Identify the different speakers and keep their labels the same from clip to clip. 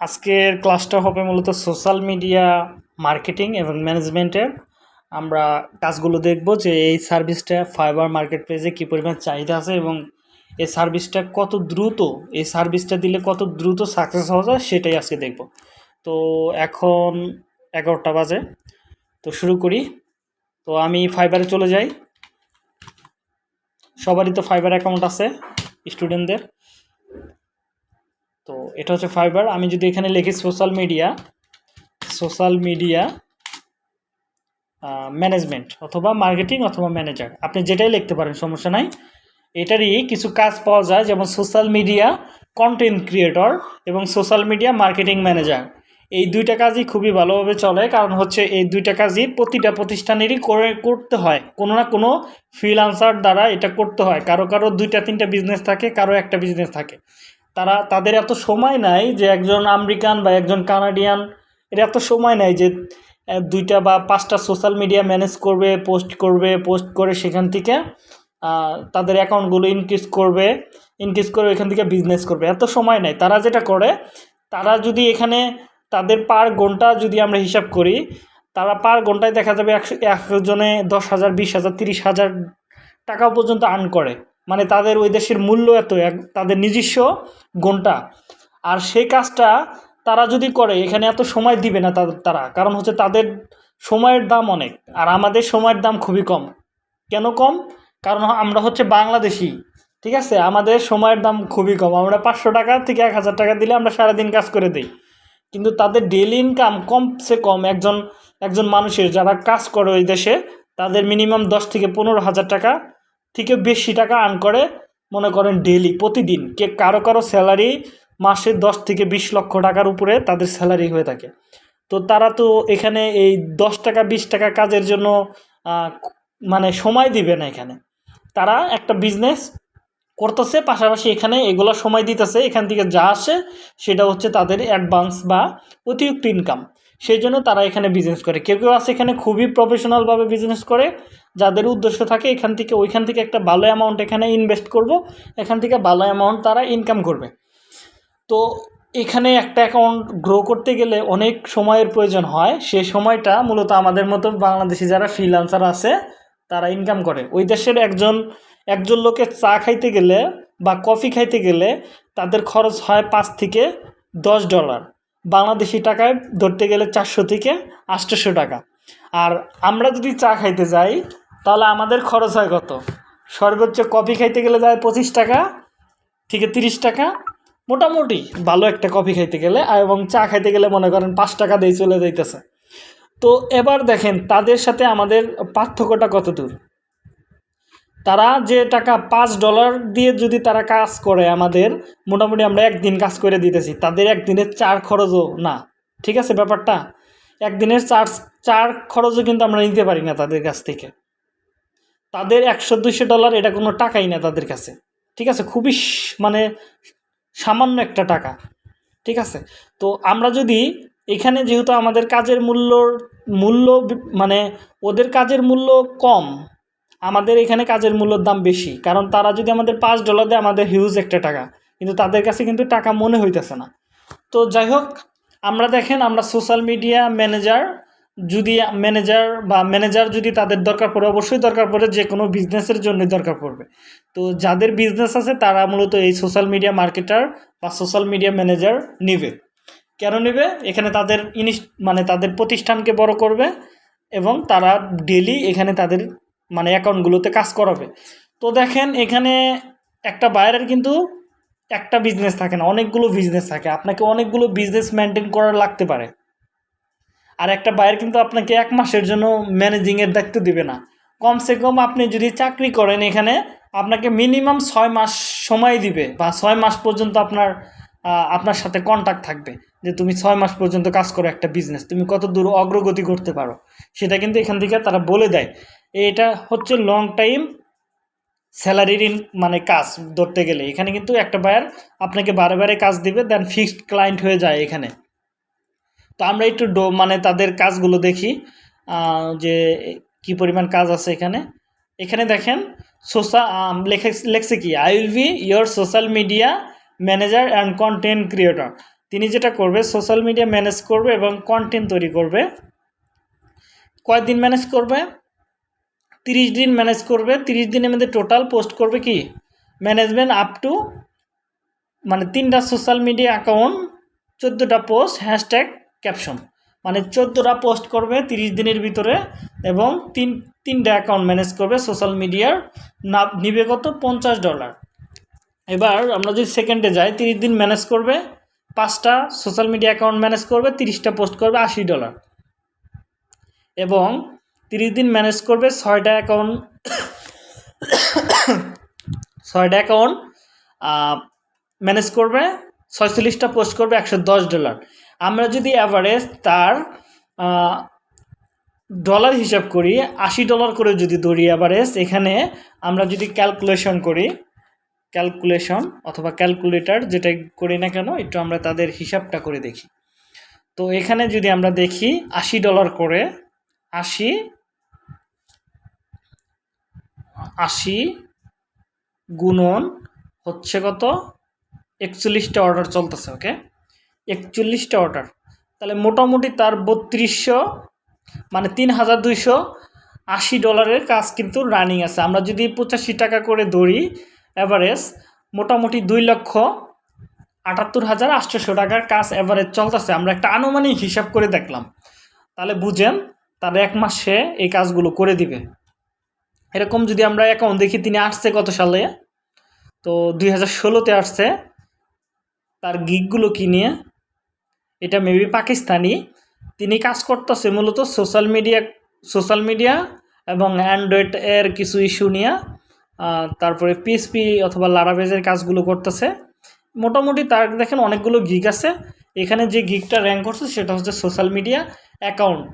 Speaker 1: আজকের ক্লাসটা হবে মূলত সোশ্যাল মিডিয়া মার্কেটিং এবং ম্যানেজমেন্টের। আমরা কাজগুলো দেখব যে এই সার্ভিসটা ফাইবার মার্কেট প্লেসে কী পরিমাণ চাহিদা আছে এবং এই সার্ভিসটা কত দ্রুত, এই সার্ভিসটা দিলে কত দ্রুত সাকসেস হওয়া যায় সেটাই আজকে দেখব। তো এখন এগারোটা বাজে, তো শুরু করি। তো আমি ফাইবারে চলে যাই। সবারই তো ফাইবার অ্যাকাউন্ট আছে স্টুডেন্টদের তো এটা হচ্ছে ফাইবার আমি যদি এখানে লিখি social media social media management অথবা মার্কেটিং অথবা ম্যানেজার আপনি যেটাই লিখতে পারেন, সমস্যা নাই। এটারই কিছু কাজ পাওয়া যায়, যেমন সোশ্যাল মিডিয়া কন্টেন্ট ক্রিয়েটর এবং সোশ্যাল মিডিয়া মার্কেটিং ম্যানেজার এই দুইটা কাজই খুবই ভালোভাবে চলে, কারণ হচ্ছে এই দুইটা কাজই প্রতিটা প্রতিষ্ঠানেরই করে, করতে হয়। কোনো না কোনো ফ্রিলান্সার দ্বারা এটা করতে হয়। কারও কারও দুইটা, তিনটা বিজনেস থাকে, কারও একটা বিজনেস থাকে। তারা, তাদের এত সময় নাই যে একজন আমেরিকান বা একজন কানাডিয়ান, এর এত সময় নাই যে দুইটা বা পাঁচটা সোশ্যাল মিডিয়া ম্যানেজ করবে, পোস্ট করবে, পোস্ট করে সেখান থেকে তাদের অ্যাকাউন্টগুলো ইনক্রিজ করবে, ইনক্রিজ করে এখান থেকে বিজনেস করবে। এত সময় নাই। তারা যেটা করে, তারা যদি এখানে তাদের পার ঘণ্টা যদি আমরা হিসাব করি, তারা পার ঘন্টায় দেখা যাবে একশো, একজনে দশ হাজার, বিশ হাজার, তিরিশ হাজার টাকা পর্যন্ত আর্ন করে। মানে তাদের ওই দেশের মূল্য এত তাদের নিজস্ব ঘণ্টা আর সেই কাজটা তারা যদি করে, এখানে এত সময় দিবে না তাদের তারা। কারণ হচ্ছে তাদের সময়ের দাম অনেক, আর আমাদের সময়ের দাম খুবই কম। কেন কম? কারণ আমরা হচ্ছে বাংলাদেশি, ঠিক আছে? আমাদের সময়ের দাম খুবই কম। আমরা পাঁচশো টাকা থেকে এক হাজার টাকা দিলে আমরা সারাদিন কাজ করে দিই। কিন্তু তাদের ডেলি ইনকাম কমসে কম একজন একজন মানুষের যারা কাজ করে ওই দেশে, তাদের মিনিমাম দশ থেকে পনেরো হাজার টাকা থেকে বেশি টাকা আর্ন করে, মনে করেন ডেলি প্রতিদিন। কে কারও কারও স্যালারি মাসে দশ থেকে বিশ লক্ষ টাকার উপরে তাদের স্যালারি হয়ে থাকে। তো তারা তো এখানে এই দশ টাকা, বিশ টাকা কাজের জন্য মানে সময় দিবে না এখানে। তারা একটা বিজনেস করতেছে, পাশাপাশি এখানে এগুলো সময় দিতেছে, এখান থেকে যা আসে সেটা হচ্ছে তাদের অ্যাডভান্স বা অতিরিক্ত ইনকাম সেই জন্য তারা এখানে বিজনেস করে। কেউ কেউ আছে এখানে খুবই প্রফেশনালভাবে বিজনেস করে যাদের উদ্দেশ্য থাকে এখান থেকে, ওইখান থেকে একটা ভালো অ্যামাউন্ট এখানে ইনভেস্ট করব, এখান থেকে ভালো অ্যামাউন্ট তারা ইনকাম করবে। তো এখানে একটা অ্যাকাউন্ট গ্রো করতে গেলে অনেক সময়ের প্রয়োজন হয়। সেই সময়টা মূলত আমাদের মতো বাংলাদেশি যারা ফ্রিলান্সার আছে, তারা ইনকাম করে। ওই দেশের একজন একজন লোকের চা খাইতে গেলে বা কফি খাইতে গেলে তাদের খরচ হয় পাঁচ থেকে দশ ডলার বাংলাদেশি টাকায় ধরতে গেলে চারশো থেকে আটশোশো টাকা। আর আমরা যদি চা খাইতে যাই তাহলে আমাদের খরচ হয় কত? সর্বোচ্চ কফি খাইতে গেলে যায় পঁচিশ টাকা থেকে তিরিশ টাকা। মোটামুটি ভালো একটা কফি খাইতে গেলে এবং চা খাইতে গেলে মনে করেন পাঁচ টাকা দিয়ে চলে যাইতেছে। তো এবার দেখেন, তাদের সাথে আমাদের পার্থক্যটা কত দূর? তারা যে টাকা পাঁচ ডলার দিয়ে যদি তারা কাজ করে আমাদের, মোটামুটি আমরা একদিন কাজ করে দিতেছি, তাদের একদিনের চার খরচও না, ঠিক আছে ব্যাপারটা? একদিনের চার চার খরচও কিন্তু আমরা নিতে পারি না তাদের কাছ থেকে। তাদের একশো, দুইশো ডলার এটা কোনো টাকাই না তাদের কাছে। ঠিক আছে? খুবই মানে সামান্য একটা টাকা। ঠিক আছে? তো আমরা যদি এখানে যেহেতু আমাদের কাজের মূল্যর মূল্য মানে ওদের কাজের মূল্য কম, আমাদের এখানে কাজের মূল্যর দাম বেশি। কারণ তারা যদি আমাদের পাঁচ ডলার দেয়, আমাদের হিউজ একটা টাকা। কিন্তু তাদের কাছে কিন্তু টাকা মনে হইতেছে না। তো যাই হোক, আমরা দেখেন আমরা সোশ্যাল মিডিয়া ম্যানেজার যদি ম্যানেজার বা ম্যানেজার যদি তাদের দরকার পড়ে, অবশ্যই দরকার পড়ে, যে কোনো বিজনেসের জন্য দরকার পড়বে। তো যাদের বিজনেস আছে, তারা মূলত এই সোশ্যাল মিডিয়া মার্কেটার বা সোশ্যাল মিডিয়া ম্যানেজার নেবে। কেন নেবে? এখানে তাদের ইনিস মানে তাদের প্রতিষ্ঠানকে বড় করবে এবং তারা ডেলি এখানে তাদের মানে অ্যাকাউন্টগুলোতে কাজ করাবে। তো দেখেন, এখানে একটা বাইরের কিন্তু একটা বিজনেস থাকে না, অনেকগুলো বিজনেস থাকে। আপনাকে অনেকগুলো বিজনেস মেনটেন করার লাগতে পারে। আর একটা বাইরে কিন্তু আপনাকে এক মাসের জন্য ম্যানেজিংয়ের দায়িত্ব দিবে না। কমসে কম আপনি যদি চাকরি করেন এখানে, আপনাকে মিনিমাম ছয় মাস সময় দিবে বা ছয় মাস পর্যন্ত আপনার আপনার সাথে কন্ট্যাক্ট থাকবে যে তুমি ছয় মাস পর্যন্ত কাজ করো একটা বিজনেস তুমি কত দূর অগ্রগতি করতে পারো। সেটা কিন্তু এখান থেকে তারা বলে দেয়। এটা হচ্ছে লং টাইম স্যালারির মানে কাজ ধরতে গেলে। এখানে কিন্তু একটা বায়ার আপনাকে বারে বারে কাজ দিবে দেন ফিক্সড ক্লায়েন্ট হয়ে যায় এখানে। তো আমরা একটু ডো মানে তাদের কাজগুলো দেখি যে কি পরিমাণ কাজ আছে এখানে। এখানে দেখেন সোশ্যাল লেখে, লেখছে কি I will be your social media manager and content creator তিনি যেটা করবে সোশ্যাল মিডিয়া ম্যানেজ করবে এবং কন্টেন্ট তৈরি করবে। কয়দিন ম্যানেজ করবে? তিরিশ দিন ম্যানেজ করবে। তিরিশ দিনের মধ্যে টোটাল পোস্ট করবে কি? ম্যানেজমেন্ট আপ টু মানে তিনটা সোশ্যাল মিডিয়া অ্যাকাউন্ট চোদ্দোটা পোস্ট হ্যাশট্যাগ ক্যাপশন মানে চোদ্দোটা পোস্ট করবে তিরিশ দিনের ভিতরে এবং তিন, তিনটা অ্যাকাউন্ট ম্যানেজ করবে সোশ্যাল মিডিয়ার না নিবে কত? পঞ্চাশ ডলার এবার আমরা যদি সেকেন্ডে যাই, তিরিশ দিন ম্যানেজ করবে, পাঁচটা সোশ্যাল মিডিয়া অ্যাকাউন্ট ম্যানেজ করবে, তিরিশটা পোস্ট করবে, আশি ডলার এবং তিরিশ দিন ম্যানেজ করবে ছয়টা অ্যাকাউন্ট ছয়টা অ্যাকাউন্ট ম্যানেজ করবে, ছয়চল্লিশটা পোস্ট করবে, একশো দশ ডলার আমরা যদি অ্যাভারেজ তার ডলার হিসাব করি, আশি ডলার করে যদি ধরি অ্যাভারেজ এখানে আমরা যদি ক্যালকুলেশন করি ক্যালকুলেশন অথবা ক্যালকুলেটর যেটা করি না কেন, একটু আমরা তাদের হিসাবটা করে দেখি। তো এখানে যদি আমরা দেখি, আশি ডলার করে, আশি আশি গুণন হচ্ছে কত? একচল্লিশটা অর্ডার চলতেছে ওকে একচল্লিশটা অর্ডার তাহলে মোটামুটি তার বত্রিশশো মানে তিন হাজার দুইশো আশি ডলারের কাজ কিন্তু রানিং আছে। আমরা যদি পঁচাশি টাকা করে ধরি অ্যাভারেজ মোটামুটি দুই লক্ষ আটাত্তর হাজার আটশোশো টাকার কাজ অ্যাভারেজ চলতেছে। আমরা একটা আনুমানিক হিসাব করে দেখলাম। তাহলে বুঝেন, তার এক মাসে এই কাজগুলো করে দিবে। এরকম যদি আমরা অ্যাকাউন্ট দেখি, তিনি আসছে কত সালে? তো দুই হাজার ষোলোতে আসছে। তার গিকগুলো কি নিয়ে? এটা মেবি পাকিস্তানি। তিনি কাজ করতেছে মূলত সোশ্যাল মিডিয়া সোশ্যাল মিডিয়া এবং অ্যান্ড্রয়েড এর কিছু ইস্যু নিয়ে। তারপরে পিএসপি অথবা লারাবেজের কাজগুলো করতেছে। মোটামুটি তার দেখেন অনেকগুলো গিগ আছে। এখানে যে গিগটা র্যাঙ্ক করছে সেটা হচ্ছে social media account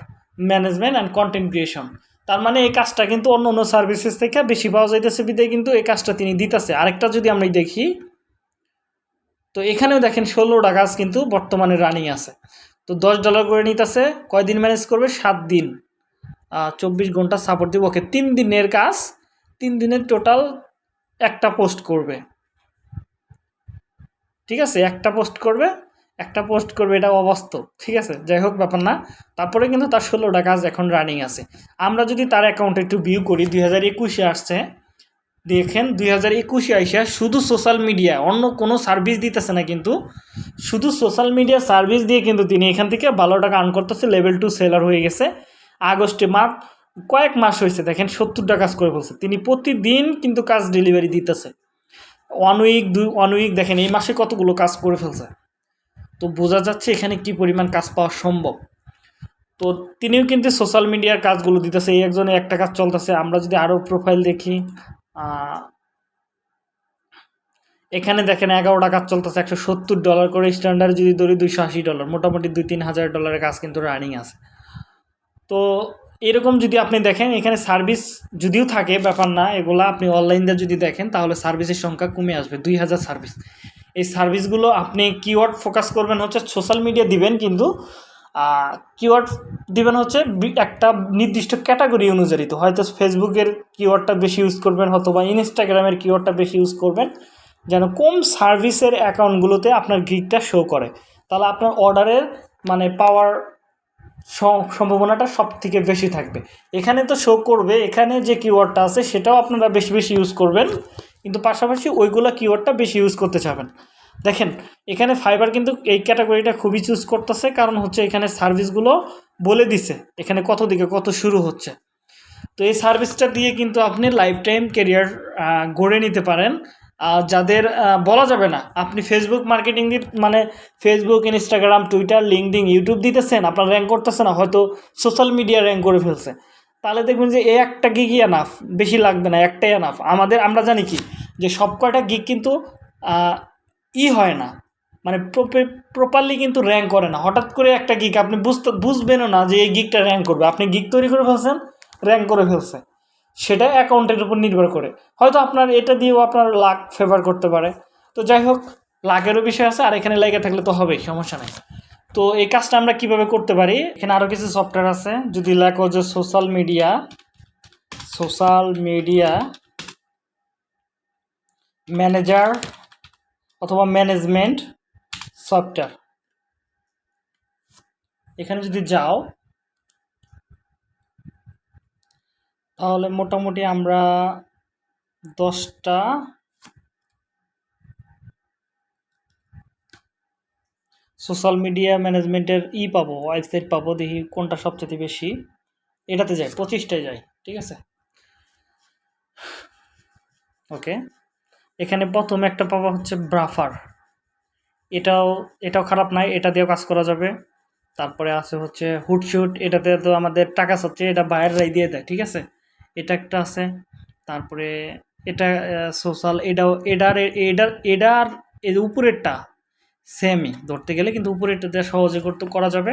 Speaker 1: management and content creation তার মানে এই কাজটা কিন্তু অন্য অন্য সার্ভিসেস থেকে বেশি পাওয়া যাইতেছে। বিদায় কিন্তু এই কাজটা তিনি দিতেছে। আরেকটা যদি আমরা দেখি তো এখানেও দেখেন ষোলোটা কাজ কিন্তু বর্তমানে রানিং আছে। তো দশ ডলার করে নিতেছে, কয়দিন ম্যানেজ করবে? সাত দিন। চব্বিশ ঘণ্টা সাপোর্ট দিব। ওকে, তিন দিনের কাজ, তিন দিনের টোটাল একটা পোস্ট করবে। ঠিক আছে? একটা পোস্ট করবে, একটা পোস্ট করবে, এটা অবাস্তব। ঠিক আছে? যাই হোক, ব্যাপার না। তারপরে কিন্তু তার ষোলোটা কাজ এখন রানিং আছে। আমরা যদি তার অ্যাকাউন্টে একটু ভিউ করি, দুই হাজার একুশে আসছে দেখেন দুই হাজার একুশে আইসা শুধু সোশ্যাল মিডিয়া অন্য কোনো সার্ভিস দিতেছে না কিন্তু। শুধু সোশ্যাল মিডিয়া সার্ভিস দিয়ে কিন্তু তিনি এখান থেকে ভালো টাকা আর্ন করতেছে লেভেল টু সেলার হয়ে গেছে। আগস্টে মার্চ কয়েক মাস হয়েছে, দেখেন সত্তরটা কাজ করে বলছে। তিনি প্রতিদিন কিন্তু কাজ ডেলিভারি দিতেছে। ওয়ান উইক দুই ওয়ান উইক দেখেন এই মাসে কতগুলো কাজ করে ফেলছে। তো বোঝা যাচ্ছে এখানে কি পরিমাণ কাজ পাওয়া সম্ভব। তো তিনিও কিন্তু সোশ্যাল মিডিয়ার কাজগুলো দিতেছে, এই একজনে একটা কাজ চলতেছে, আমরা যদি আরও প্রোফাইল দেখি। এখানে দেখেন এগারোটা কাজ চলতেছে একশো সত্তর ডলার করে স্ট্যান্ডার্ড যদি ধরি দুইশো আশি ডলার মোটামুটি দুই তিন হাজার ডলারের কাজ কিন্তু রানিং আছে। তো এরকম যদি আপনি দেখেন, এখানে সার্ভিস যদিও থাকে, ব্যাপার না, এগুলো আপনি অনলাইন দিয়ে যদি দেখেন, তাহলে সার্ভিসের সংখ্যা কমে আসবে, দুই হাজার সার্ভিস এই সার্ভিসগুলো আপনি কিওয়ার্ড ফোকাস করবেন হচ্ছে সোশ্যাল মিডিয়া দিবেন, কিন্তু কিওয়ার্ড দিবেন হচ্ছে বি- একটা নির্দিষ্ট ক্যাটাগরি অনুযায়ী তো হয়তো ফেসবুকের কিওয়ার্ডটা বেশি ইউজ করবেন অথবা ইনস্টাগ্রামের কিওয়ার্ডটা বেশি ইউজ করবেন, যেন কম সার্ভিসের অ্যাকাউন্টগুলোতে আপনার গিকটা শো করে। তাহলে আপনার অর্ডারের মানে পাওয়ার সম্ভাবনাটা সব থেকে বেশি থাকবে। এখানে তো শো করবে, এখানে যে কিওয়ার্ডটা আছে সেটাও আপনারা বেশি বেশি ইউজ করবেন, কিন্তু পাশাপাশি ওইগুলো কিওয়ার্ডটা বেশি ইউজ করতে চাবেন। দেখেন, এখানে ফাইবার কিন্তু এই ক্যাটাগরিটা খুবই চুজ করতেছে, কারণ হচ্ছে এখানে সার্ভিসগুলো বলে দিছে, এখানে কত দিকে কত শুরু হচ্ছে। তো এই সার্ভিসটা দিয়ে কিন্তু আপনি লাইফ টাইম কেরিয়ার গড়ে নিতে পারেন। যাদের বলা যাবে না, আপনি ফেসবুক মার্কেটিং দিয়ে মানে Facebook Instagram Twitter LinkedIn YouTube দিতেছেন, আপনার র্যাঙ্ক করতেছে না, হয়তো সোশ্যাল মিডিয়া র্যাঙ্ক করে ফেলছে। তাহলে দেখবেন যে এই একটা গিগই এনাফ বেশি লাগবে না, একটাই এনাফ আমাদের, আমরা জানি কি, যে সব কয়টা গিগ কিন্তু ই হয় না। মানে প্রপারলি কিন্তু র্যাঙ্ক করে না। হঠাৎ করে একটা গিক আপনি বুঝতে, বুঝবেনও না যে এই গিকটা র্যাঙ্ক করবে। আপনি গিক তৈরি করে ফেলছেন র্যাঙ্ক করে ফেলছে। সেটা অ্যাকাউন্টের উপর নির্ভর করে। হয়তো আপনার এটা দিয়েও আপনার লাক ফেভার করতে পারে। তো যাই হোক লাকেরও বিষয় আছে, আর এখানে লেগে থাকলে তো হবেই, সমস্যা নেই। তো এই কাজটা আমরা কীভাবে করতে পারি? এখানে আরও কিছু সফটওয়্যার আছে। যদি লেখো যে social media social media manager অথবা ম্যানেজমেন্ট সফটওয়্যার এখানে যদি যাও, তাহলে মোটামুটি আমরা দশটা সোশ্যাল মিডিয়া ম্যানেজমেন্টের ই পাবো ওয়েবসাইট পাবো, দেখি কোনটা সবচেয়ে বেশি। এটাতে যাই, পঁচিশটায় যাই, ঠিক আছে? ওকে এখানে প্রথম একটা পাবো হচ্ছে ব্রাফার। এটাও এটাও খারাপ নাই, এটা দিয়েও কাজ করা যাবে। তারপরে আছে হচ্ছে হুটশুট এটাতে তো আমাদের টাকা হচ্ছে এটা বাইরেরাই দিয়ে দেয়, ঠিক আছে? এটা একটা আছে, তারপরে এটা সোশ্যাল এটাও এডার এডার এডার এর উপরেরটা সেমই ধরতে গেলে কিন্তু উপরেরটা দিয়ে সহজে করতে, করা যাবে।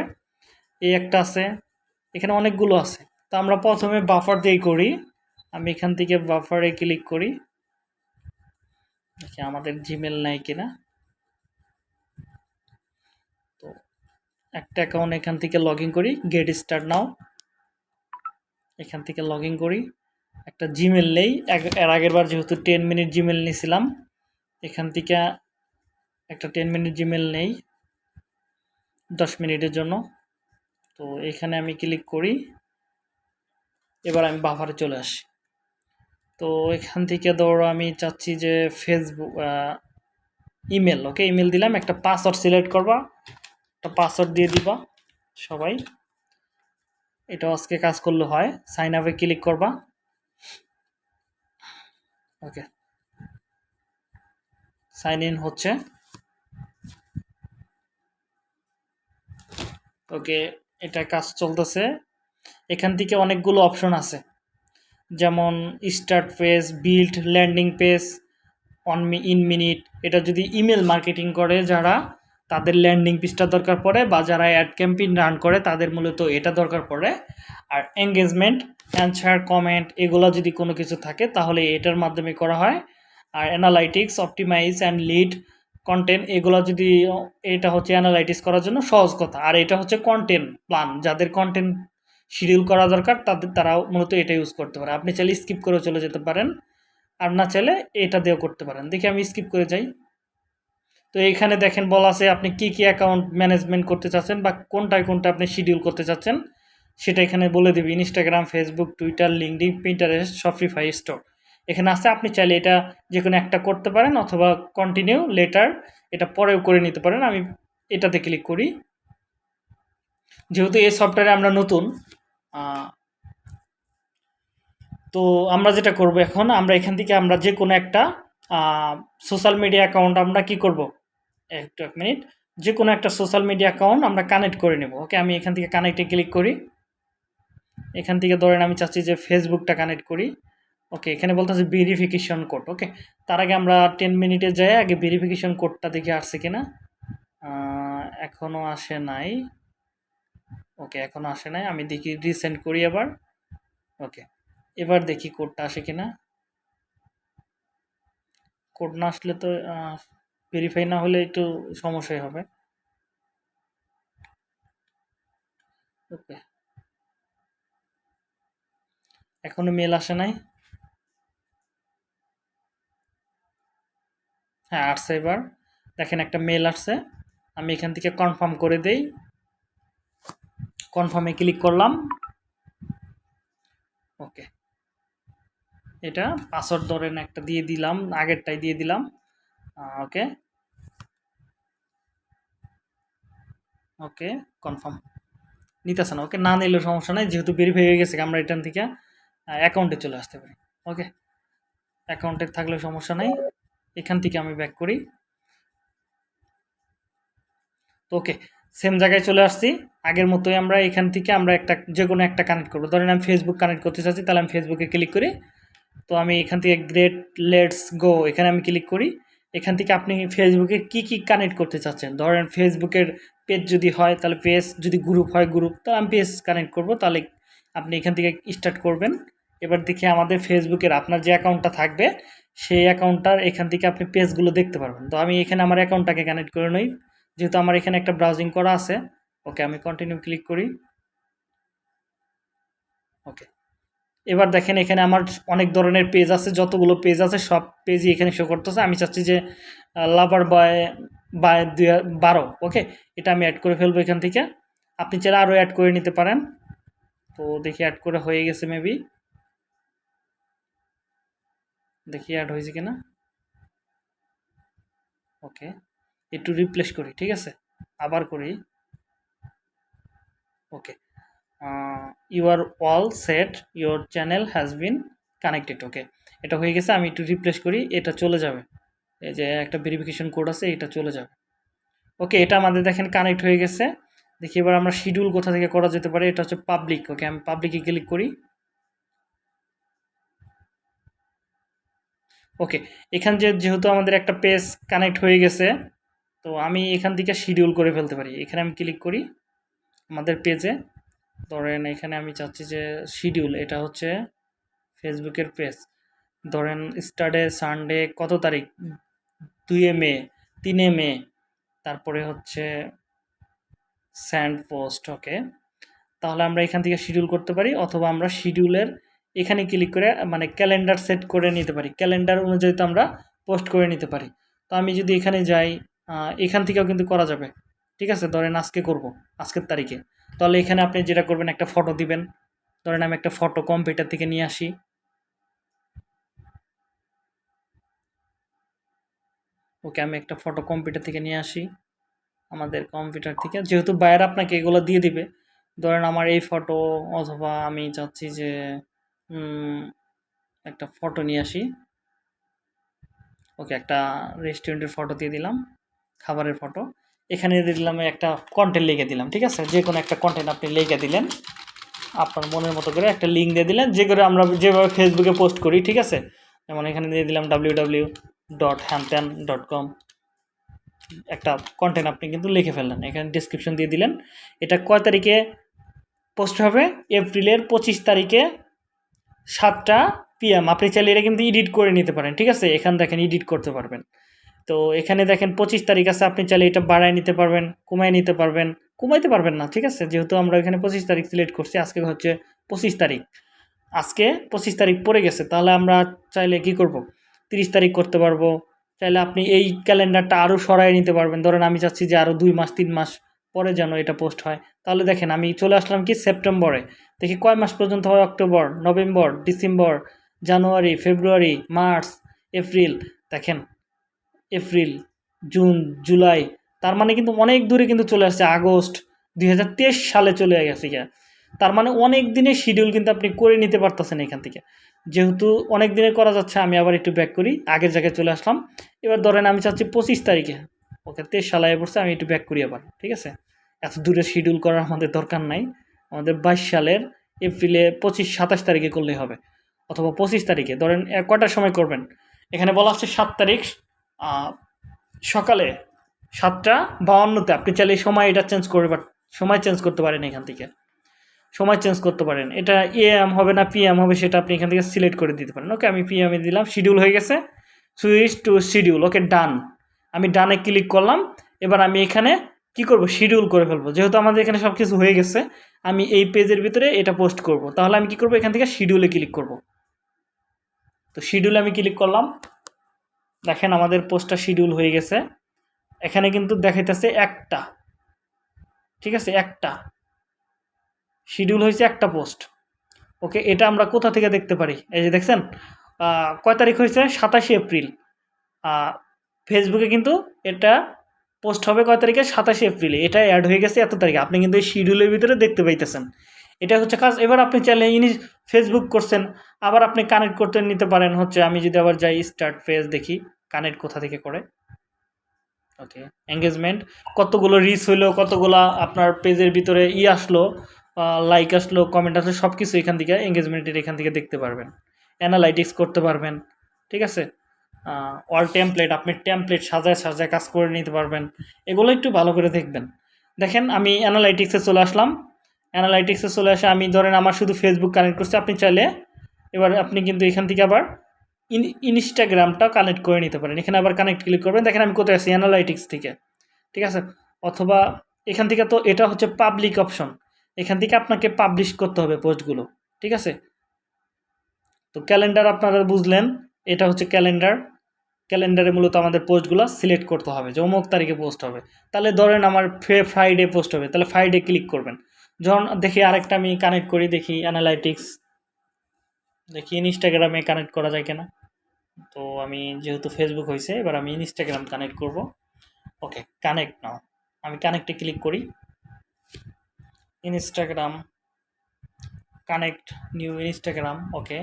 Speaker 1: এই একটা আছে, এখানে অনেকগুলো আছে। তো আমরা প্রথমে বাফার দিয়েই করি। আমি এখান থেকে বাফারে ক্লিক করি। দেখি আমাদের জিমেল নাই কিনা? তো একটা অ্যাকাউন্ট এখান থেকে লগ করি গেট স্টার্ট নাও এখান থেকে লগ করি। একটা জিমেল নেই এর আগের বার যেহেতু টেন মিনিট জিমেল নিয়েছিলাম এখান থেকে একটা টেন মিনিট জিমেল নেই, দশ মিনিটের জন্য। তো এখানে আমি ক্লিক করি, এবার আমি বাফারে চলে আসি। তো এখান থেকে ধরো আমি চাচ্ছি যে ফেসবুক ইমেল ওকে ইমেল দিলাম, একটা পাসওয়ার্ড সিলেক্ট করবা। একটা পাসওয়ার্ড দিয়ে দিবা সবাই। এটা আজকে কাজ করলে হয়। সাইন আপে ক্লিক করবা। ওকে সাইন ইন হচ্ছে। ওকে এটা কাজ চলতেছে। এখান থেকে অনেকগুলো অপশন আছে। যেমন start page build landing page on in minute এটা যদি ইমেল মার্কেটিং করে যারা, তাদের ল্যান্ডিং পেজটা দরকার পড়ে বা যারা অ্যাড ক্যাম্পেইন রান করে, তাদের মূলত এটা দরকার পড়ে। আর এঙ্গেজমেন্ট অ্যান্সার কমেন্ট এগুলো যদি কোনো কিছু থাকে, তাহলে এটার মাধ্যমে করা হয়। আর analytics optimize and lead content এগুলো যদি, এটা হচ্ছে অ্যানালাইটিস করার জন্য সহজ কথা। আর এটা হচ্ছে কন্টেন্ট প্ল্যান যাদের কন্টেন্ট শিডিউল করা দরকার তাদের তারাও মূলত এটা ইউজ করতে পারে। আপনি চাইলে স্কিপ করে চলে যেতে পারেন, আর না চাইলে এটা দিয়েও করতে পারেন। দেখি আমি স্কিপ করে যাই। তো এইখানে দেখেন বলা আছে আপনি কি কি অ্যাকাউন্ট ম্যানেজমেন্ট করতে চাচ্ছেন বা কোনটায় কোনটা আপনি শিডিউল করতে চাচ্ছেন, সেটা এখানে বলে দেবে। Instagram Facebook Twitter LinkedIn Pinterest Shopify store এখানে আছে, আপনি চাইলে এটা যে কোনো একটা করতে পারেন অথবা কন্টিনিউ লেটার এটা পরেও করে নিতে পারেন। আমি এটাতে ক্লিক করি। যেহেতু এই সফটওয়্যারে আমরা নতুন তো আমরা যেটা করব এখন, আমরা এখান থেকে আমরা যে কোনো একটা সোশ্যাল মিডিয়া অ্যাকাউন্ট আমরা কি করব? একটু এক মিনিট। যে কোনো একটা সোশ্যাল মিডিয়া অ্যাকাউন্ট আমরা কানেক্ট করে নেব। ওকে আমি এখান থেকে কানেক্টে ক্লিক করি। এখান থেকে ধরেন আমি চাচ্ছি যে ফেসবুকটা কানেক্ট করি। ওকে এখানে বলতেছে ভেরিফিকেশন কোড ওকে তার আগে আমরা টেন মিনিটে যাই, আগে ভেরিফিকেশন কোডটা দেখে আসছে কিনা। এখনও আসে নাই। ওকে এখনও আসে নাই। আমি দেখি রিসেন্ড করি আবার। ওকে, এবার দেখি কোডটা আসে কিনা। কোড না আসলে তো ভেরিফাই না হলে একটু সমস্যাই হবে। ওকে। এখনও মেল আসে নাই। হ্যাঁ আসছে এবার। দেখেন একটা মেল আসছে। আমি এখান থেকে কনফার্ম করে দেই। কনফার্মে ক্লিক করলাম। ওকে এটা পাসওয়ার্ড ধরেন একটা দিয়ে দিলাম, আগেরটাই দিয়ে দিলাম। ওকে ওকে কনফার্ম নিতেছে না ওকে না নিলেও সমস্যা নেই, যেহেতু ভেরিফাই হয়ে গেছে, আমরা এখান থেকে অ্যাকাউন্টে চলে আসতে পারি। ওকে অ্যাকাউন্টে থাকলে সমস্যা নেই। এখান থেকে আমি ব্যাক করি। তো ওকে সেম জায়গায় চলে আসছি। আগের মতোই আমরা এখান থেকে আমরা একটা, যে কোনো একটা কানেক্ট করব। ধরেন আমি ফেসবুক কানেক্ট করতে চাচ্ছি, তাহলে আমি ফেসবুকে ক্লিক করি। তো আমি এখান থেকে গ্রেট লেটস গো এখানে আমি ক্লিক করি। এখান থেকে আপনি ফেসবুকে কি কি কানেক্ট করতে চাচ্ছেন? ধরেন ফেসবুকের পেজ যদি হয়, তাহলে পেজ যদি গ্রুপ হয় গ্রুপ তাহলে আমি পেজ কানেক্ট করব। তাহলে আপনি এখান থেকে স্টার্ট করবেন। এবার দেখি আমাদের ফেসবুকের আপনার যে অ্যাকাউন্টটা থাকবে, সেই অ্যাকাউন্টটার এখান থেকে আপনি পেজগুলো দেখতে পারবেন। তো আমি এখানে আমার অ্যাকাউন্টটাকে কানেক্ট করে নিই। যেহেতু আমার এখানে একটা ব্রাউজিং করা আছে ওকে আমি কন্টিনিউ ক্লিক করি। ওকে এবার দেখেন এখানে আমার অনেক ধরনের পেজ আছে, যতগুলো পেজ আছে সব পেজই এখানে শো করতেছে। আমি চাচ্ছি যে লাভার বয় বাই দুই বারো ওকে এটা আমি অ্যাড করে ফেলব এখান থেকে। আপনি চাইলে আরও অ্যাড করে নিতে পারেন। তো দেখি অ্যাড করে হয়ে গেছে মেবি দেখি অ্যাড হয়েছে কিনা। ওকে একটু রিপ্লেস করি, ঠিক আছে? আবার করি। Okay you're all set your channel has been connected okay এটা হয়ে গেছে, আমি একটু রিপ্লেস করি, এটা চলে যাবে। এই যে একটা ভেরিফিকেশন কোড আছে, এটা চলে যাবে। ওকে এটা আমাদের দেখেন কানেক্ট হয়ে গেছে। দেখি এবার আমরা শিডিউল কোথা থেকে করা যেতে পারে, এটা হচ্ছে পাবলিক ওকে আমি পাবলিকে ক্লিক করি। ওকে এখান যে যেহেতু আমাদের একটা পেজ কানেক্ট হয়ে গেছে, তো আমি এখান থেকে শিডিউল করে ফেলতে পারি। এখানে আমি ক্লিক করি। আমাদের পেজে ধরেন এখানে আমি চাচ্ছি যে শিডিউল এটা হচ্ছে ফেসবুকের পেজ ধরেন স্টার্টে সানডে কত তারিখ? দুইয়ে মে, তিনে মে। তারপরে হচ্ছে স্যান্ড পোস্ট ওকে তাহলে আমরা এখান থেকে শিডিউল করতে পারি, অথবা আমরা শিডিউলের এখানে ক্লিক করে মানে ক্যালেন্ডার সেট করে নিতে পারি। ক্যালেন্ডার অনুযায়ী তো আমরা পোস্ট করে নিতে পারি। তো আমি যদি এখানে যাই এখান থেকেও কিন্তু করা যাবে। ঠিক আছে? ধরেন আজকে করব, আজকের তারিখে। তাহলে এখানে আপনি যেটা করবেন, একটা ফটো দিবেন। ধরেন আমি একটা ফটো কম্পিউটার থেকে নিয়ে আসি। ওকে, আমি একটা ফটো কম্পিউটার থেকে নিয়ে আসি। আমাদের কম্পিউটার থেকে। যেহেতু বাইরে আপনাকে এগুলো দিয়ে দিবে, ধরেন আমার এই ফটো অথবা আমি চাচ্ছি যে একটা ফটো নিয়ে আসি। ওকে, একটা রেস্টুরেন্টের ফটো দিয়ে দিলাম, খাবারের ফটো এখানে দিয়ে দিলাম একটা কন্টেন্ট লিখে দিলাম, ঠিক আছে? যে কোনো একটা কন্টেন্ট আপনি লিখে দিলেন, আপনার মনের মতো করে একটা লিঙ্ক দিয়ে দিলেন, যে করে আমরা যেভাবে ফেসবুকে পোস্ট করি, ঠিক আছে? যেমন এখানে দিয়ে দিলাম ডাব্লিউ ডাব্লিউ ডট হ্যানত্যান ডট কম একটা কন্টেন্ট আপনি কিন্তু লিখে ফেললেন, এখানে ডিসক্রিপশন দিয়ে দিলেন। এটা কয় তারিখে পোস্ট হবে? এপ্রিলের পঁচিশ তারিখে সাতটা পিএম আপনি চাইলে এটা কিন্তু এডিট করে নিতে পারেন, ঠিক আছে? এখান দেখেন এডিট করতে পারবেন। তো এখানে দেখেন পঁচিশ তারিখ আছে, আপনি চাইলে এটা বাড়ায় নিতে পারবেন, কমায় নিতে পারবেন। কমাইতে পারবেন না, ঠিক আছে? যেহেতু আমরা এখানে পঁচিশ তারিখ সিলেক্ট করছি, আজকে হচ্ছে পঁচিশ তারিখ। আজকে পঁচিশ তারিখ পড়ে গেছে, তাহলে আমরা চাইলে কি করব? তিরিশ তারিখ করতে পারব। চাইলে আপনি এই ক্যালেন্ডারটা আরও সরাই নিতে পারবেন। ধরেন আমি চাচ্ছি যে আরও দুই মাস, তিন মাস পরে যেন এটা পোস্ট হয়। তাহলে দেখেন আমি চলে আসলাম কি সেপ্টেম্বরে। দেখি কয় মাস পর্যন্ত হয়? October, November, December, January, February, March, April. দেখেন এপ্রিল, জুন, জুলাই, তার মানে কিন্তু অনেক দূরে কিন্তু চলে আসছে, আগস্ট দুই হাজার তেইশ সালে চলে গেছে গিয়া। তার মানে অনেক দিনের শিডিউল কিন্তু আপনি করে নিতে পারতেছেন এখান থেকে। যেহেতু অনেক দিনে করা যাচ্ছে, আমি আবার একটু ব্যাক করি, আগের জায়গায় চলে আসলাম। এবার ধরেন আমি চাচ্ছি পঁচিশ তারিখে। ওকে, তেইশ সালায় পড়ছে, আমি একটু ব্যাক করি আবার, ঠিক আছে? এত দূরে শিডিউল করার আমাদের দরকার নাই। আমাদের বাইশ সালের এপ্রিলে পঁচিশ, সাতাশ তারিখে করলেই হবে। অথবা পঁচিশ তারিখে, ধরেন কটার সময় করবেন? এখানে বলা হচ্ছে সাত তারিখ সকালে সাতটা বাউন্নতে। আপনি চাইলে সময় এটা চেঞ্জ করবে সময় চেঞ্জ করতে পারেন এখান থেকে। সময় চেঞ্জ করতে পারেন। এটা এএম হবে না পিএম হবে সেটা আপনি এখান থেকে সিলেক্ট করে দিতে পারেন। ওকে আমি পি পিএমে দিলাম শিডিউল হয়ে গেছে। Switch to schedule okay done আমি ডানে ক্লিক করলাম। এবার আমি এখানে কি করব? শিডিউল করে ফেলব। যেহেতু আমাদের এখানে সব কিছু হয়ে গেছে, আমি এই পেজের ভিতরে এটা পোস্ট করব। তাহলে আমি কি করব? এখান থেকে শিডিউলে ক্লিক করব। তো শিডিউলে আমি ক্লিক করলাম। দেখেন আমাদের পোস্টটা শিডিউল হয়ে গেছে। এখানে কিন্তু দেখাইতেছে একটা। ঠিক আছে, একটা। শিডিউল হয়েছে একটা পোস্ট। ওকে, এটা আমরা কোথা থেকে দেখতে পারি? এই যে দেখছেন কয় তারিখ হয়েছে? সাতাশে এপ্রিল। ফেসবুকে কিন্তু এটা পোস্ট হবে কয় তারিখে? সাতাশে এপ্রিলে। এটা অ্যাড হয়ে গেছে এত তারিখে। আপনি কিন্তু এই শিডিউলের ভিতরে দেখতে পাইতেছেন। এটা হচ্ছে কাজ। এবার আপনি চাইলে ইনি ফেসবুক করছেন, আবার আপনি কানেক্ট করতে নিতে পারেন হচ্ছে, আমি যদি আবার যাই স্টার্ট ফেজ দেখি কানেক্ট কোথা থেকে করে? ওকে এঙ্গেজমেন্ট কতগুলো রিচ হইল, কতগুলো আপনার পেজের ভিতরে ই আসলো লাইক আসলো কমেন্ট আসলো সব কিছু এখান থেকে এঙ্গেজমেন্টের এখান থেকে দেখতে পারবেন। অ্যানালাইটিক্স করতে পারবেন, ঠিক আছে? অল টেমপ্লেট আপনি টেমপ্লেট সাজায় সাজায় কাজ করে নিতে পারবেন। এগুলো একটু ভালো করে দেখবেন। দেখেন, আমি অ্যানালাইটিক্সে চলে আসলাম। অ্যানালাইটিক্সে চলে আসে। আমি ধরেন আমার শুধু ফেসবুক কানেক্ট করছি। আপনি চাইলে এবার আপনি কিন্তু এখান থেকে আবার ইন ইনস্টাগ্রামটা কানেক্ট করে নিতে পারেন। এখানে আবার কানেক্ট ক্লিক করবেন। দেখেন আমি কোথায় আছি? অ্যানালাইটিক্স থেকে। ঠিক আছে? অথবা এখান থেকে তো এটা হচ্ছে পাবলিক অপশন এখান থেকে আপনাকে পাবলিশ করতে হবে পোস্টগুলো। ঠিক আছে? তো ক্যালেন্ডার আপনারা বুঝলেন, এটা হচ্ছে ক্যালেন্ডার ক্যালেন্ডারে মূলত আমাদের পোস্টগুলো সিলেক্ট করতে হবে যে অমুক তারিখে পোস্ট হবে। তাহলে ধরেন আমার ফ্রাইডে পোস্ট হবে। তাহলে ফ্রাইডে ক্লিক করবেন। যখন দেখি আরেকটা আমি কানেক্ট করি, দেখি অ্যানালাইটিক্স দেখি ইনস্টাগ্রামে কানেক্ট করা যায় কিনা। তো আমি যেহেতু ফেসবুক হয়েছে এবার আমি ইনস্টাগ্রাম কানেক্ট করব। Okay connect now. আমি কানেক্টে ক্লিক করি। Instagram connect new Instagram okay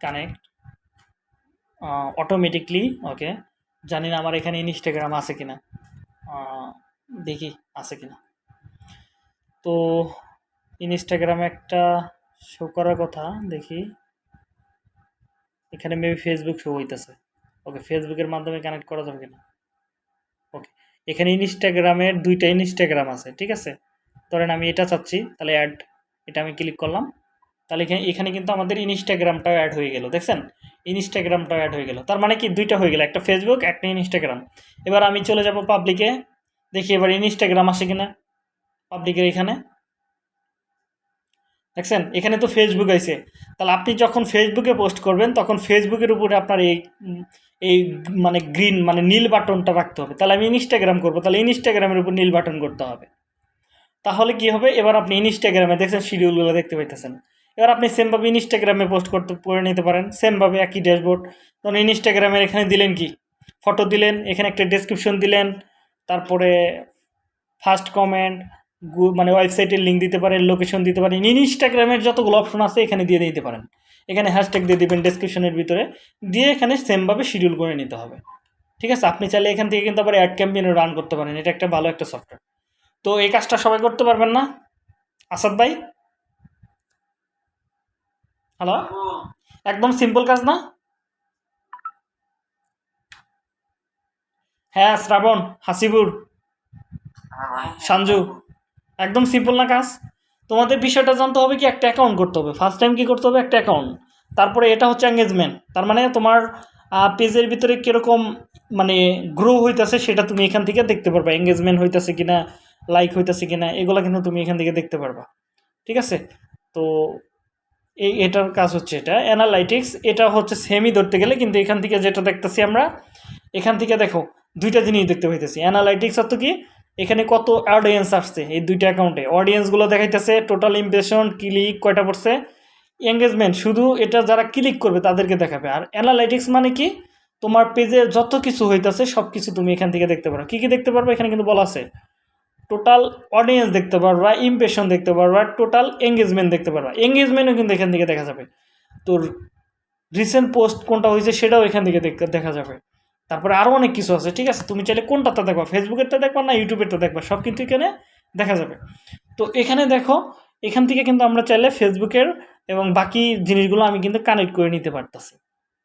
Speaker 1: connect automatically okay জানি না আমার এখানে ইনস্টাগ্রাম আছে কিনা। দেখি, আছে কিনা। তো ইনস্টাগ্রামে একটা শো করার কথা, দেখি। এখানে মেবি ফেসবুক শো হইতেছে। ওকে ফেসবুকের মাধ্যমে কানেক্ট করা যাবে কিনা? ওকে এখানে ইনস্টাগ্রামের দুইটা ইনস্টাগ্রাম আছে, ঠিক আছে? ধরেন আমি এটা চাচ্ছি, তাহলে অ্যাড এটা আমি ক্লিক করলাম। তাহলে এখানে এখানে কিন্তু আমাদের ইনস্টাগ্রামটাও অ্যাড হয়ে গেল, দেখছেন? ইনস্টাগ্রামটাও অ্যাড হয়ে গেল। তার মানে কি? দুইটা হয়ে গেল, একটা ফেসবুক একটা ইনস্টাগ্রাম এবার আমি চলে যাব পাবলিকে দেখি এবার ইনস্টাগ্রাম আসে কিনা। পাবলিকের এখানে। দেখছেন? এখানে তো ফেসবুক আছে। তাহলে আপনি যখন ফেসবুকে পোস্ট করবেন, তখন ফেসবুকের উপরে আপনার এই এই মানে গ্রিন মানে নীল বাটনটা রাখতে হবে। তাহলে আমি ইনস্টাগ্রাম করব। তাহলে ইনস্টাগ্রামের উপর নীল বাটন করতে হবে। তাহলে কি হবে? এবার আপনি ইনস্টাগ্রামে দেখছেন, শিডিউলগুলো দেখতে পাইতেছেন। এবার আপনি সেমভাবে ইনস্টাগ্রামে পোস্ট করতে, করে নিতে পারেন। সেমভাবে একই ড্যাশবোর্ড তখন ইনস্টাগ্রামের এখানে দিলেন কি? ফটো দিলেন, এখানে একটা ডেসক্রিপশন দিলেন, তারপরে ফার্স্ট কমেন্ট মানে ওয়েবসাইটের লিঙ্ক দিতে পারেন লোকেশন দিতে পারেন ইনস্টাগ্রামের যতগুলো অপশন আছে এখানে দিয়ে দিতে পারেন। এখানে হ্যাশট্যাগ দিয়ে দেবেন ডেসক্রিপশনের ভিতরে দিয়ে এখানে সেমভাবে শিডিউল করে নিতে হবে। ঠিক আছে? আপনি চাইলে এখান থেকে কিন্তু আবার অ্যাড ক্যাম্পেইনও রান করতে পারেন এটা একটা ভালো একটা সফটওয়্যার তো এই কাজটা সবাই করতে পারবেন না? আসাদ ভাই? হ্যালো একদম সিম্পল কাজ না? হ্যাঁ শ্রাবণ হাসিপুর সঞ্জু। একদম সিম্পল না কাজ। তোমাদের বিষয়টা জানতে হবে কি, একটা অ্যাকাউন্ট করতে হবে। ফার্স্ট টাইম কি করতে হবে? একটা অ্যাকাউন্ট তারপরে এটা হচ্ছে এঙ্গেজমেন্ট তার মানে তোমার পেজের ভিতরে কীরকম মানে গ্রো হইতেছে সেটা তুমি এখান থেকে দেখতে পারবা। এঙ্গেজমেন্ট হইতেছে কি না লাইক হইতেছে কি না এগুলো কিন্তু তুমি এখান থেকে দেখতে পারবা। ঠিক আছে? তো, এই, এটার কাজ হচ্ছে এটা। অ্যানালাইটিক্স এটা হচ্ছে সেমই ধরতে গেলে কিন্তু এখান থেকে যেটা দেখতেছি আমরা, এখান থেকে দেখো, দুইটা জিনিস দেখতে পাইতেছি। অ্যানালাইটিক্স অর্থ কি? এখানে কত অডিয়েন্স আসছে এই দুইটা অ্যাকাউন্টে অডিয়েন্সগুলো দেখাইতেছে টোটাল ইমপ্রেশন ক্লিক কয়টা পড়ছে? এঙ্গেজমেন্ট শুধু এটা যারা ক্লিক করবে তাদেরকে দেখাবে। আর অ্যানালাইটিক্স মানে কি? তোমার পেজে যত কিছু হইতাছে সব কিছু তুমি এখান থেকে দেখতে পারো। কী কী দেখতে পারবে এখানে কিন্তু বলা আছে। টোটাল অডিয়েন্স দেখতে পারবা ইমপ্রেশন দেখতে পারবা টোটাল এঙ্গেজমেন্ট দেখতে পারবা। এঙ্গেজমেন্টও কিন্তু এখান থেকে দেখা যাবে। তোর রিসেন্ট পোস্ট কোনটা হয়েছে সেটাও এখান থেকে দেখ- দেখা যাবে। তারপরে আরও অনেক কিছু আছে, ঠিক আছে? তুমি চাইলে কোনটাতে দেখবা? ফেসবুকেরটা দেখবা না ইউটিউবেরটা দেখবা? সব কিন্তু এখানে দেখা যাবে। তো এখানে দেখো, এখান থেকে কিন্তু আমরা চাইলে ফেসবুকের এবং বাকি জিনিসগুলো আমি কিন্তু কানেক্ট করে নিতে পারতেছি।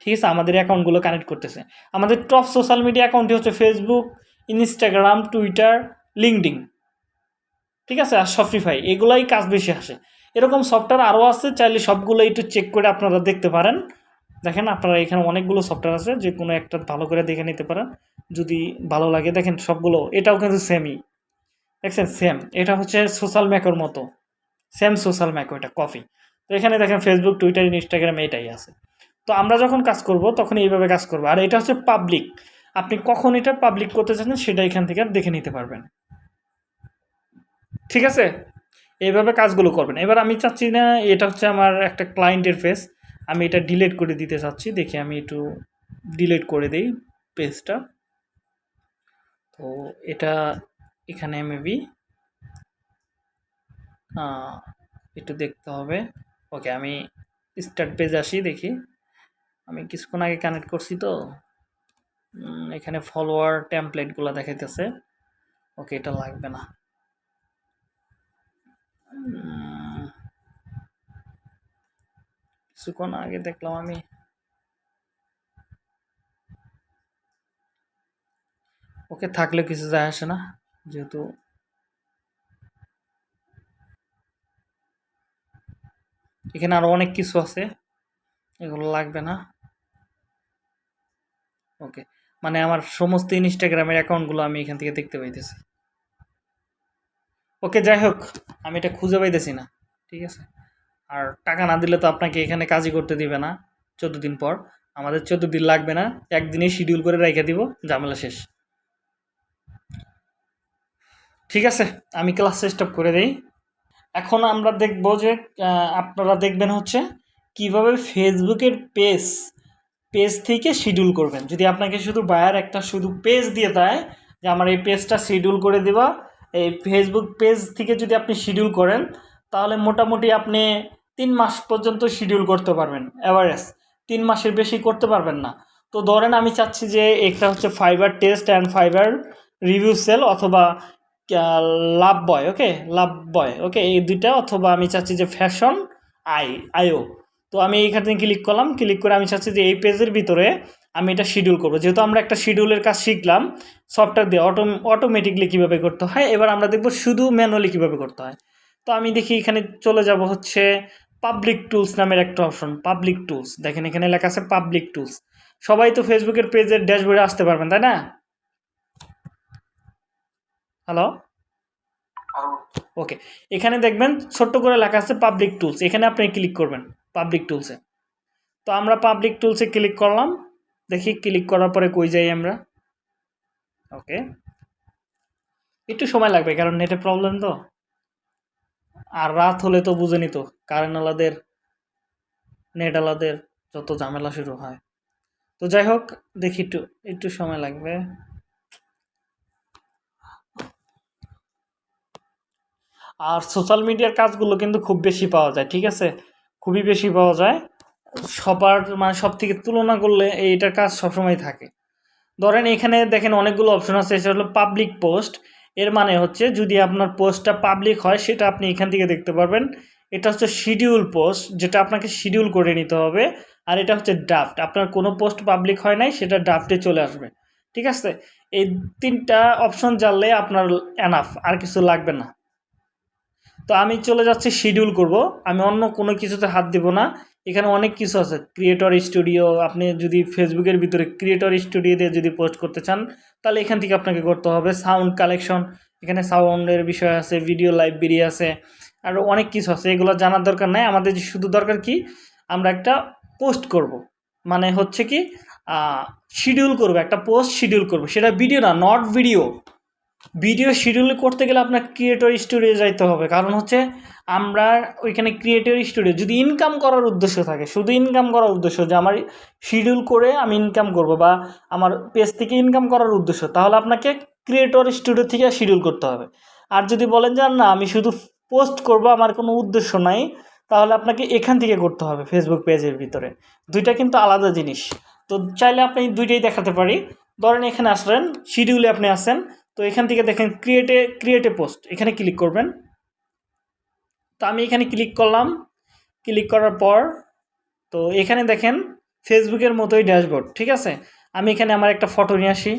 Speaker 1: ঠিক আছে? আমাদের অ্যাকাউন্টগুলো কানেক্ট করতেছে। আমাদের টপ সোশ্যাল মিডিয়া অ্যাকাউন্টটি হচ্ছে ফেসবুক ইনস্টাগ্রাম টুইটার লিঙ্কডিং ঠিক আছে? আর শপিফাই এগুলাই কাজ বেশি আসে। এরকম সফটওয়্যার আরও আছে, চাইলে সবগুলো একটু চেক করে আপনারা দেখতে পারেন। দেখেন আপনারা এখানে অনেকগুলো সফটওয়্যার আছে, যে কোনো একটা ভালো করে দেখে নিতে পারেন। যদি ভালো লাগে, দেখেন সবগুলো, এটাও কিন্তু সেমই দেখছেন? সেম এটা হচ্ছে সোশ্যাল ম্যাকোর মতো। সেম সোশ্যাল ম্যাকো এটা কফি তো এখানে দেখেন ফেসবুক টুইটার ইনস্টাগ্রাম এটাই আছে। তো আমরা যখন কাজ করব, তখন এইভাবে কাজ করব। আর এটা হচ্ছে পাবলিক আপনি কখন এটা পাবলিক করতে চাচ্ছেন, সেটা এখান থেকে দেখে নিতে পারবেন। ঠিক আছে? এইভাবে কাজগুলো করবেন। এবার আমি চাচ্ছি না, এটা হচ্ছে আমার একটা ক্লায়েন্টের ফেস আমি এটা ডিলেট করে দিতে চাচ্ছি, দেখি আমি একটু ডিলিট করে দিই পেজটা তো এটা এখানে মেবি একটু দেখতে হবে। ওকে আমি স্টার্ট পেজ আসি, দেখি। আমি কিছুক্ষণ আগে কানেক্ট করছি তো। এখানে ফলোয়ার টেমপ্লেটগুলো দেখাইতেছে। ওকে এটা লাগবে না। কিছুক্ষণ আগে দেখলাম আমি। ওকে থাকলে কিছু যায় আসে না, যেহেতু এখানে আরও অনেক কিছু আছে, এগুলো লাগবে না। ওকে মানে আমার সমস্ত ইনস্টাগ্রামের অ্যাকাউন্টগুলো আমি এখান থেকে দেখতে পাইতেছি। ওকে, যাই হোক, আমি এটা খুঁজে পাইতেছি না, ঠিক আছে? আর টাকা না দিলে তো আপনাকে এখানে কাজই করতে দিবে না। চোদ্দ দিন পর। আমাদের চোদ্দ দিন লাগবে না। একদিনেই শিডিউল করে রেখে দিব। ঝামেলা শেষ। ঠিক আছে, আমি ক্লাস স্টপ করে দেই। এখন আমরা দেখব যে আপনারা দেখবেন হচ্ছে কীভাবে ফেসবুকের পেজ পেজ থেকে শিডিউল করবেন। যদি আপনাকে শুধু বায়ার একটা শুধু পেজ দিয়ে দেয়, যে আমার এই পেজটা শিডিউল করে দেওয়া এই ফেসবুক পেজ থেকে যদি আপনি শিডিউল করেন, তাহলে মোটামুটি আপনি তিন মাস পর্যন্ত শিডিউল করতে পারবেন অ্যাভারেজ তিন মাসের বেশি করতে পারবেন না। তো ধরেন আমি চাচ্ছি যে একটা হচ্ছে fiber test and fiber review sell অথবা লাভ বয় ওকে লাভ বয় ওকে এই দুইটা অথবা আমি চাচ্ছি যে ফ্যাশন আই আইও তো আমি এইখানে ক্লিক করলাম ক্লিক করে আমি চাচ্ছি যে এই পেজের ভিতরে আমি এটা শিডিউল করব। যেহেতু আমরা একটা শিডিউলের কাজ শিখলাম সফটওয়্যার দিয়ে অটো অটোমেটিকলি কীভাবে করতে হয়, এবার আমরা দেখব শুধু ম্যানুয়ালি কীভাবে করতে হয়। তো আমি দেখি এখানে চলে যাব হচ্ছে পাবলিক টুলস নামের একটা অপশন পাবলিক টুলস দেখেন এখানে লেখা আছে পাবলিক টুলস সবাই তো ফেসবুকের পেজের ড্যাশবোর্ডে আসতে পারবেন, তাই না? হ্যালো ওকে এখানে দেখবেন ছোট্ট করে লেখা আছে পাবলিক টুলস এখানে আপনি ক্লিক করবেন পাবলিক টুলসে তো আমরা পাবলিক টুলসে ক্লিক করলাম। দেখি ক্লিক করার পরে কই যাই আমরা। ওকে একটু সময় লাগবে, কারণ নেটে প্রবলেম তো। আর রাত হলে তো বুঝেনি তো কারেন্ট আলাদের নেট আলাদের যত ঝামেলা শুরু হয়। তো যাই হোক, দেখি একটু একটু সময় লাগবে। আর সোশ্যাল মিডিয়ার কাজগুলো কিন্তু খুব বেশি পাওয়া যায়, ঠিক আছে? খুবই বেশি পাওয়া যায়। সবার মানে সব থেকে তুলনা করলে এইটার কাজ সবসময় থাকে। ধরেন এখানে দেখেন অনেকগুলো অপশন আছে, সেটা হলো পাবলিক পোস্ট এর মানে হচ্ছে যদি আপনার পোস্টটা পাবলিক হয়, সেটা আপনি এখান থেকে দেখতে পারবেন। এটা হচ্ছে শিডিউল পোস্ট যেটা আপনাকে শিডিউল করে নিতে হবে। আর এটা হচ্ছে ড্রাফট আপনার কোনো পোস্ট পাবলিক হয় নাই, সেটা ড্রাফটে চলে আসবে। ঠিক আছে? এই তিনটা অপশন জানলে আপনার এনাফ আর কিছু লাগবে না। তো আমি চলে যাচ্ছি শিডিউল করব। আমি অন্য কোনো কিছুতে হাত দেব না। এখানে অনেক কিছু আছে। ক্রিয়েটর স্টুডিও আপনি যদি ফেসবুকের ভিতরে ক্রিয়েটর স্টুডিও দিয়ে যদি পোস্ট করতে চান, তাহলে এখান থেকে আপনাকে করতে হবে। সাউন্ড কালেকশন এখানে সাউন্ডের বিষয় আছে ভিডিও লাইব্রেরি আছে আরও অনেক কিছু আছে। এগুলো জানার দরকার নাই। আমাদের যে শুধু দরকার কি? আমরা একটা পোস্ট করব। মানে হচ্ছে কি শিডিউল করব, একটা পোস্ট শিডিউল করব। সেটা ভিডিও না নট ভিডিও ভিডিও শিডিউল করতে গেলে আপনার ক্রিয়েটর স্টুডিও যাইতে হবে। কারণ হচ্ছে আমরা ওইখানে ক্রিয়েটর স্টুডিও যদি ইনকাম করার উদ্দেশ্য থাকে, শুধু ইনকাম করার উদ্দেশ্য যে আমার শিডিউল করে আমি ইনকাম করব বা আমার পেজ থেকে ইনকাম করার উদ্দেশ্য, তাহলে আপনাকে ক্রিয়েটর স্টুডিও থেকে শিডিউল করতে হবে। আর যদি বলেন যে না, আমি শুধু পোস্ট করব, আমার কোনো উদ্দেশ্য নাই, তাহলে আপনাকে এখান থেকে করতে হবে ফেসবুক পেজের ভিতরে। দুইটা কিন্তু আলাদা জিনিস। তো চাইলে আপনি দুইটাই দেখাতে পারি। ধরেন এখানে আসলেন শিডিউলে আপনি আসেন তো এখান থেকে দেখেন ক্রিয়েটে ক্রিয়েটে পোস্ট এখানে ক্লিক করবেন। তো আমি এখানে ক্লিক করলাম। ক্লিক করার পর, তো এখানে দেখেন ফেসবুকের মতোই ড্যাশবোর্ড ঠিক আছে? আমি এখানে আমার একটা ফটো নিয়ে আসি।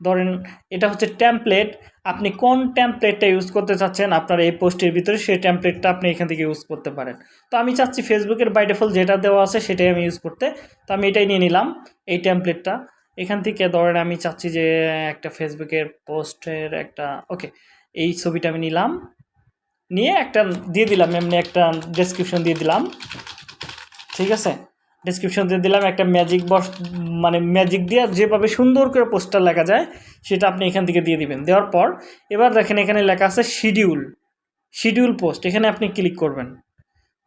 Speaker 1: ধরেন এটা হচ্ছে ট্যাম্পলেট আপনি কোন ট্যাম্পলেটটা ইউজ করতে চাচ্ছেন, আপনার এই পোস্টের ভিতরে সেই ট্যাম্পলেটটা আপনি এখান থেকে ইউজ করতে পারেন। তো আমি চাচ্ছি ফেসবুকের বাই ডিফল্ট যেটা দেওয়া আছে, সেটাই আমি ইউজ করতে। তো আমি এটাই নিয়ে নিলাম, এই ট্যাম্পলেটটা এখান থেকে ধরেন আমি চাচ্ছি যে একটা ফেসবুকের পোস্টের একটা, ওকে, এই ছবিটা আমি নিলাম। নিয়ে একটা দিয়ে দিলাম, এমনি একটা ডেসক্রিপশন দিয়ে দিলাম। ঠিক আছে? ডেসক্রিপশন দিয়ে দিলাম, একটা ম্যাজিক বক্স মানে ম্যাজিক দিয়ে যেভাবে সুন্দর করে পোস্টার লেখা যায়, সেটা আপনি এখান থেকে দিয়ে দিবেন। দেওয়ার পর, এবার দেখেন এখানে লেখা আছে শিডিউল শিডিউল পোস্ট এখানে আপনি ক্লিক করবেন।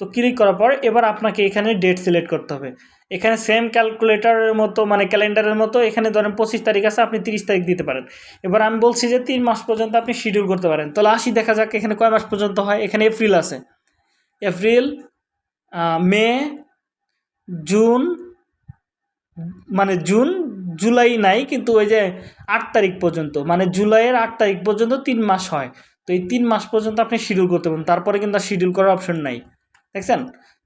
Speaker 1: তো ক্লিক করার পর এবার আপনাকে এখানে ডেট সিলেক্ট করতে হবে। এখানে সেম ক্যালকুলেটারের মতো মানে ক্যালেন্ডারের মতো, এখানে ধরেন পঁচিশ তারিখ আছে, আপনি তিরিশ তারিখ দিতে পারেন। এবার আমি বলছি যে তিন মাস পর্যন্ত আপনি শিডিউল করতে পারেন। তাহলে আসি, দেখা যাক এখানে কয় মাস পর্যন্ত হয়। এখানে এপ্রিল আছে। এপ্রিল মে জুন মানে জুন জুলাই নাই, কিন্তু ওই যে আট তারিখ পর্যন্ত মানে জুলাইয়ের আট তারিখ পর্যন্ত তিন মাস হয়। তো এই তিন মাস পর্যন্ত আপনি শিডিউল করতে পারেন। তারপরে কিন্তু শিডিউল করার অপশন নাই। দেখছেন?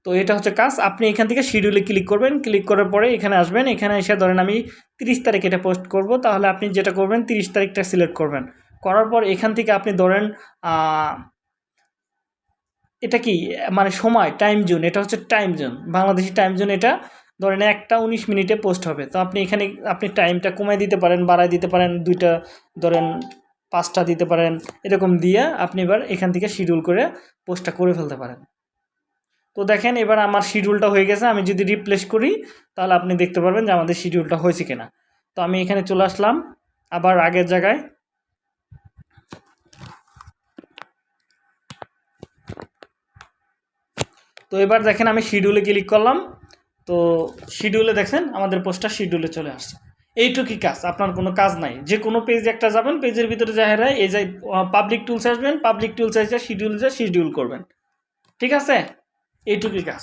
Speaker 1: তো এটা হচ্ছে কাজ। আপনি এখান থেকে শিডিউলে ক্লিক করবেন। ক্লিক করার পরে এখানে আসবেন। এখানে এসে ধরেন আমি তিরিশ তারিখ এটা পোস্ট করব। তাহলে আপনি যেটা করবেন, তিরিশ তারিখটা সিলেক্ট করবেন। করার পর এখান থেকে আপনি ধরেন এটা কি? মানে সময় টাইম জোন এটা হচ্ছে time zone Bangladeshi time zone এটা ধরেন একটা উনিশ মিনিটে পোস্ট হবে। তো আপনি এখানে আপনি টাইমটা কমাই দিতে পারেন বাড়াই দিতে পারেন, দুইটা ধরেন পাঁচটা দিতে পারেন, এরকম দিয়ে আপনি এবার এখান থেকে শিডিউল করে পোস্টটা করে ফেলতে পারেন। তো দেখেন, এবার আমার শিডিউলটা হয়ে গেছে। আমি যদি রিপ্লেস করি, তাহলে আপনি দেখতে পারবেন যে আমাদের শিডিউলটা হয়েছে কিনা। তো আমি এখানে চলে আসলাম। আবার আগের জায়গায়। তো এবার দেখেন, আমি শিডিউলে ক্লিক করলাম। তো শিডিউলে দেখেন, আমাদের পোস্টটা শিডিউলে চলে আসছে। এইটুকুই কাজ? আপনার কোনো কাজ নাই। যে কোনো পেজ একটা যাবেন পেজের ভিতরে যাহেরা এই যে পাবলিক টুলস আসবেন পাবলিক টুলস এসে শিডিউল যা শিডিউল করবেন। ঠিক আছে? এইটুকুই কাজ।